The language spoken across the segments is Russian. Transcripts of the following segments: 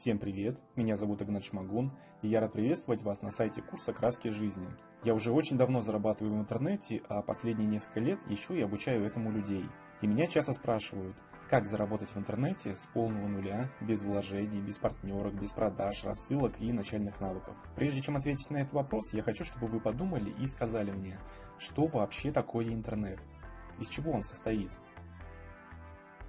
Всем привет, меня зовут Игнат Шмагун, и я рад приветствовать вас на сайте курса «Краски жизни». Я уже очень давно зарабатываю в интернете, а последние несколько лет еще и обучаю этому людей. И меня часто спрашивают, как заработать в интернете с полного нуля, без вложений, без партнерок, без продаж, рассылок и начальных навыков. Прежде чем ответить на этот вопрос, я хочу, чтобы вы подумали и сказали мне, что вообще такое интернет, из чего он состоит.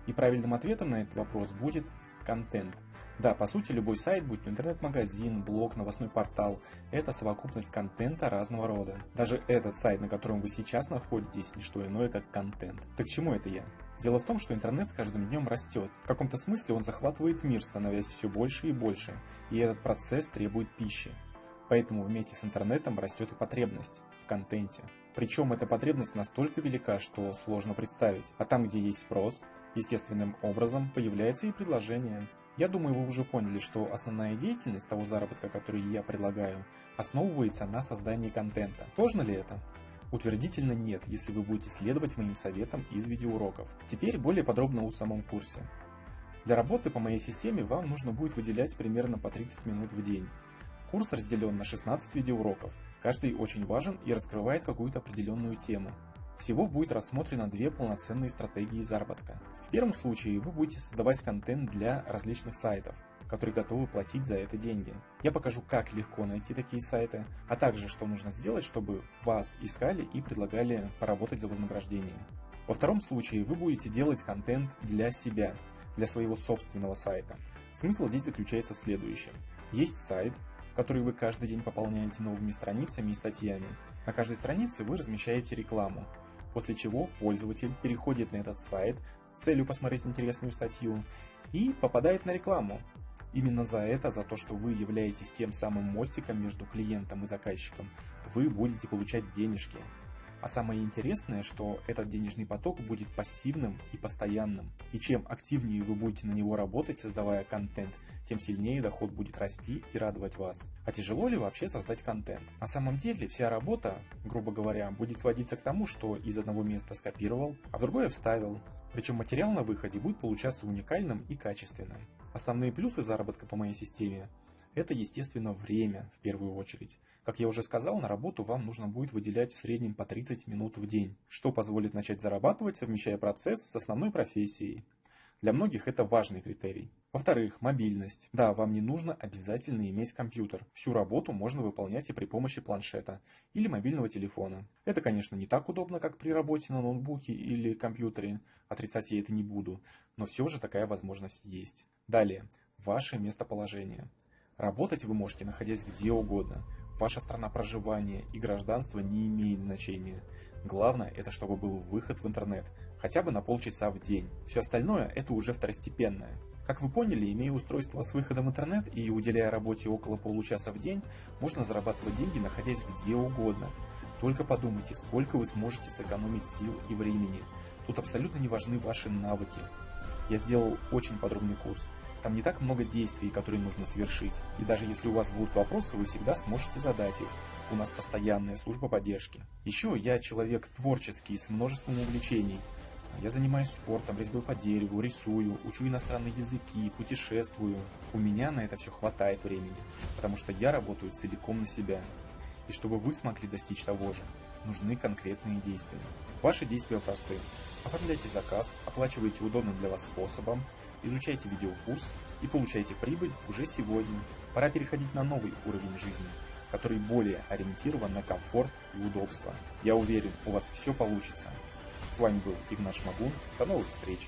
И правильным ответом на этот вопрос будет контент – да, по сути, любой сайт, будь то интернет-магазин, блог, новостной портал, это совокупность контента разного рода. Даже этот сайт, на котором вы сейчас находитесь, не что иное, как контент. Так чему это я? Дело в том, что интернет с каждым днем растет. В каком-то смысле он захватывает мир, становясь все больше и больше, и этот процесс требует пищи. Поэтому вместе с интернетом растет и потребность в контенте. Причем эта потребность настолько велика, что сложно представить. А там, где есть спрос, естественным образом появляется и предложение. Я думаю, вы уже поняли, что основная деятельность того заработка, который я предлагаю, основывается на создании контента. Сложно ли это? Утвердительно нет, если вы будете следовать моим советам из видеоуроков. Теперь более подробно о самом курсе. Для работы по моей системе вам нужно будет выделять примерно по 30 минут в день. Курс разделен на 16 видеоуроков, каждый очень важен и раскрывает какую-то определенную тему. Всего будет рассмотрено две полноценные стратегии заработка. В первом случае вы будете создавать контент для различных сайтов, которые готовы платить за это деньги. Я покажу, как легко найти такие сайты, а также, что нужно сделать, чтобы вас искали и предлагали поработать за вознаграждение. Во втором случае вы будете делать контент для себя, для своего собственного сайта. Смысл здесь заключается в следующем. Есть сайт, который вы каждый день пополняете новыми страницами и статьями. На каждой странице вы размещаете рекламу, после чего пользователь переходит на этот сайт с целью посмотреть интересную статью и попадает на рекламу. Именно за это, за то, что вы являетесь тем самым мостиком между клиентом и заказчиком, вы будете получать денежки. А самое интересное, что этот денежный поток будет пассивным и постоянным. И чем активнее вы будете на него работать, создавая контент, тем сильнее доход будет расти и радовать вас. А тяжело ли вообще создать контент? На самом деле вся работа, грубо говоря, будет сводиться к тому, что из одного места скопировал, а в другое вставил. Причем материал на выходе будет получаться уникальным и качественным. Основные плюсы заработка по моей системе это, естественно, время в первую очередь. Как я уже сказал, на работу вам нужно будет выделять в среднем по 30 минут в день, что позволит начать зарабатывать, совмещая процесс с основной профессией. Для многих это важный критерий. Во-вторых, мобильность. Да, вам не нужно обязательно иметь компьютер. Всю работу можно выполнять и при помощи планшета или мобильного телефона. Это, конечно, не так удобно, как при работе на ноутбуке или компьютере. Отрицать я это не буду. Но все же такая возможность есть. Далее, ваше местоположение. Работать вы можете, находясь где угодно. Ваша страна проживания и гражданство не имеет значения. Главное, это чтобы был выход в интернет, хотя бы на полчаса в день. Все остальное это уже второстепенное. Как вы поняли, имея устройство с выходом в интернет и уделяя работе около получаса в день, можно зарабатывать деньги, находясь где угодно. Только подумайте, сколько вы сможете сэкономить сил и времени. Тут абсолютно не важны ваши навыки. Я сделал очень подробный курс. Там не так много действий, которые нужно совершить. И даже если у вас будут вопросы, вы всегда сможете задать их. У нас постоянная служба поддержки. Еще я человек творческий, с множеством увлечений. Я занимаюсь спортом, резьбой по дереву, рисую, учу иностранные языки, путешествую. У меня на это все хватает времени, потому что я работаю целиком на себя. И чтобы вы смогли достичь того же, нужны конкретные действия. Ваши действия просты. Оформляйте заказ, оплачивайте удобным для вас способом, изучайте видеокурс и получайте прибыль уже сегодня. Пора переходить на новый уровень жизни, который более ориентирован на комфорт и удобство. Я уверен, у вас все получится. С вами был Игнат Шмагун. До новых встреч!